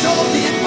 told the